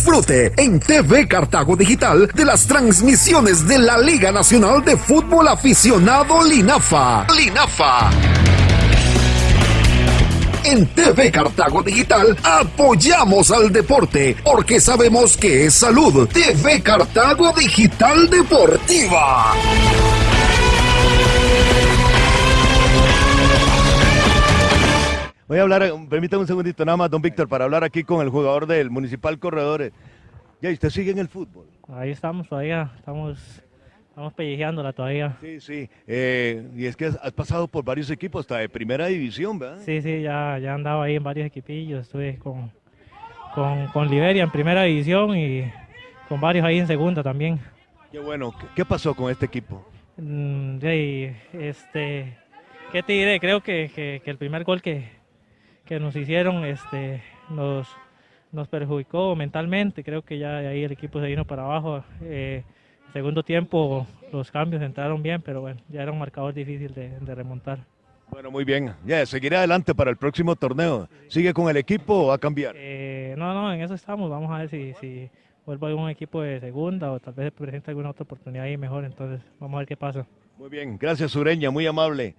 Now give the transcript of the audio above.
Disfrute en TV Cartago Digital de las transmisiones de la Liga Nacional de Fútbol Aficionado Linafa. Linafa. En TV Cartago Digital apoyamos al deporte porque sabemos que es salud. TV Cartago Digital Deportiva. Voy a hablar, permítame un segundito nada más, don Víctor, para hablar aquí con el jugador del Municipal Corredores. Ya, ¿usted sigue en el fútbol? Ahí estamos todavía, estamos, estamos pellejeándola todavía. Sí, sí. Eh, y es que has, has pasado por varios equipos, hasta de primera división, ¿verdad? Sí, sí, ya, ya andaba ahí en varios equipillos, estuve con, con, con Liberia en primera división y con varios ahí en segunda también. Qué bueno. ¿Qué, pasó con este equipo? Mm, y, este, ¿qué te diré? Creo que, que- que el primer gol que, que nos hicieron este, nos, nos perjudicó mentalmente. Creo que ya ahí el equipo se vino para abajo. Eh, el segundo tiempo los cambios entraron bien, pero bueno, ya era un marcador difícil de, de remontar. Bueno, muy bien. Ya, seguiré adelante para el próximo torneo. ¿Sigue con el equipo o va a cambiar? Eh, no, no, en eso estamos. Vamos a ver si, si vuelvo a algún equipo de segunda o tal vez se presenta alguna otra oportunidad ahí mejor. Entonces, vamos a ver qué pasa. Muy bien. Gracias, Sureña. Muy amable.